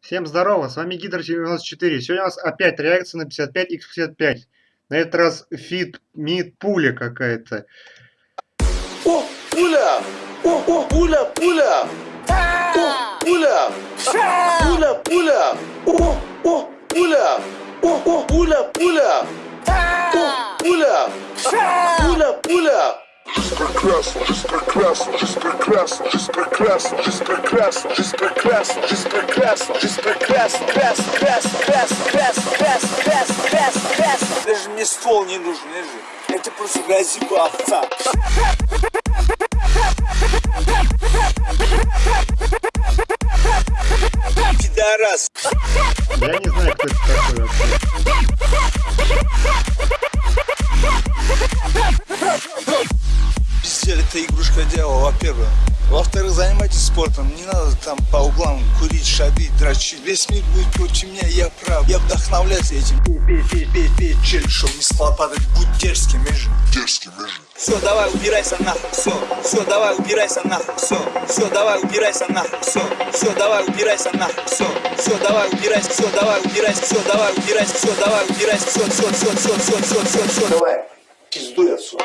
Всем здорово, с вами Гидр 94. Сегодня у нас опять реакция на 55x55. На этот раз feat. мид пуля какая-то. О, пуля! О, о, пуля, пуля! О, пуля! Пуля, пуля! О, о, пуля! О, о, пуля, пуля! О, пуля! Пуля, пуля! Даже мне ствол не нужен, Эжи. Это просто газику овца. Пидорас. Я не знаю, кто это такой вообще. Игрушка делала, во-первых. Во-вторых, занимайтесь спортом. Не надо там по углам курить, шабить, дрочить. Весь мир будет против меня, я прав. Я вдохновляюсь этим. Пей, пей, пей, пей, чель, чтобы не схлопотать. Будь дерзким, между. Дерзкий, между. Все, давай, убирайся нахуй, все. Все, давай, убирайся нахуй, все. Все, давай, убирайся нахуй, все. Все, давай, убирайся нахуй, все. Все, давай, убирайся, все, давай, убирайся, все, давай, убирайся, все, давай, убирайся, все, все, все, все, все, все, все, все, давай. Пиздуй отсюда.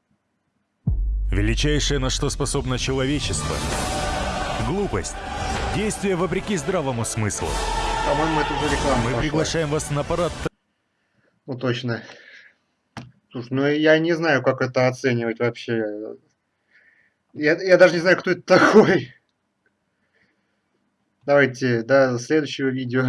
Величайшее, на что способно человечество. Глупость. Действие вопреки здравому смыслу. По-моему, это уже реклама. Мы пошла. приглашаем вас на парад Ну точно. Слушай, ну я не знаю, как это оценивать вообще. Я, я даже не знаю, кто это такой. Давайте до следующего видео.